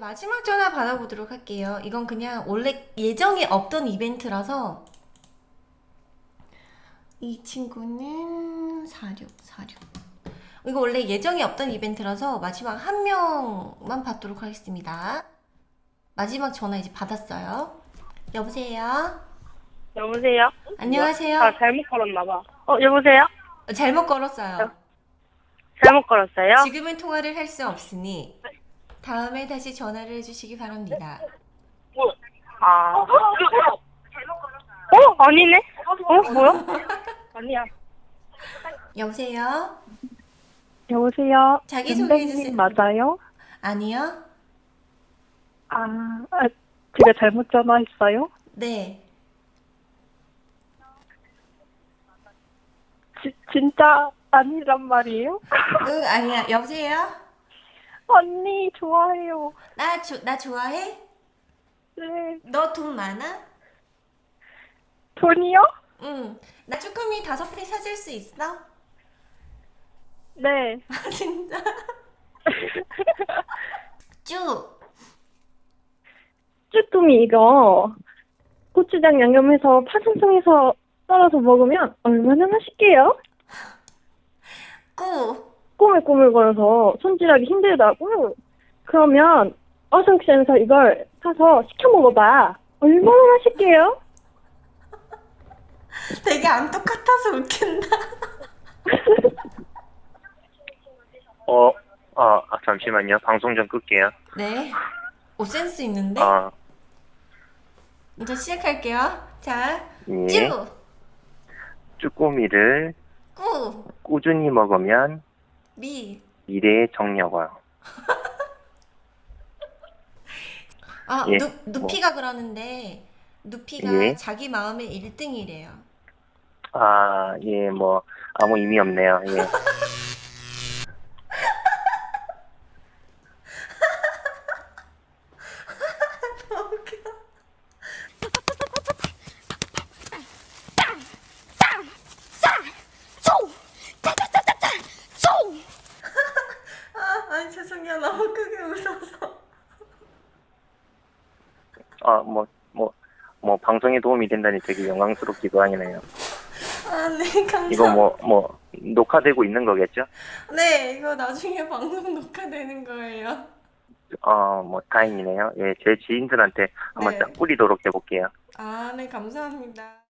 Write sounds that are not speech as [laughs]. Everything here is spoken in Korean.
마지막 전화 받아보도록 할게요. 이건 그냥 원래 예정이 없던 이벤트라서 이 친구는 46, 46. 이거 원래 예정이 없던 이벤트라서 마지막 한 명만 받도록 하겠습니다. 마지막 전화 이제 받았어요. 여보세요? 여보세요? 안녕하세요? 아, 잘못 걸었나봐. 어, 여보세요? 잘못 걸었어요. 잘못 걸었어요? 지금은 통화를 할 수 없으니 다음에 다시 전화를 해주시기 바랍니다. 아. 어? 아니네? 어? 뭐야? [laughs] 아니야. 여보세요? 여보세요. 자기소개해 엠뱅님 주세요. 맞아요? 아니요? 아, 아, 제가 잘못 전화했어요? 네. 지, 진짜 아니란 말이에요? 응, 아니야. 여보세요? 언니 좋아해요. 나, 조, 나 좋아해? 네. 너 돈 많아? 돈이요? 응. 나 쭈꾸미 다섯 개 사줄 수 있어? 네. [laughs] 아, 진짜? [laughs] 쭈! 쭈꾸미 이거 고추장 양념해서 파송송해서 썰어서 먹으면 얼마나 맛있게요? 꾸! 꼬물꼬물거려서 손질하기 힘들다고? 그러면 어성션에서 이걸 사서 시켜 먹어봐. 얼마나 맛있게요? [laughs] 되게 안 똑같아서 웃긴다. [laughs] 어, 아, 아, 잠시만요. 방송 좀 끌게요. 네. 오, 센스 있는데? 아, 이제 시작할게요. 자, 예. 쭈! 쭈꾸미를 꾸! 꾸준히 먹으면 미! 미래의 정력화. [laughs] 아, 예, 누, 누피가 그러는데, 누피가 예. 자기 마음의 1등이래요. 아, 예, 뭐, 아무 의미 없네요. 예. [laughs] 아, 죄송해요. 너무 크게 웃어서. 아, 뭐, 뭐, 뭐, 방송에 도움이 된다니 되게 영광스럽기도 하네요. 아, 네, 감사합니다. 이거 뭐, 뭐, 녹화되고 있는 거겠죠? 네, 이거 나중에 방송 녹화되는 거예요. 어, 뭐, 다행이네요. 예, 제 지인들한테 한번 네. 딱 뿌리도록 해볼게요. 아, 네, 감사합니다.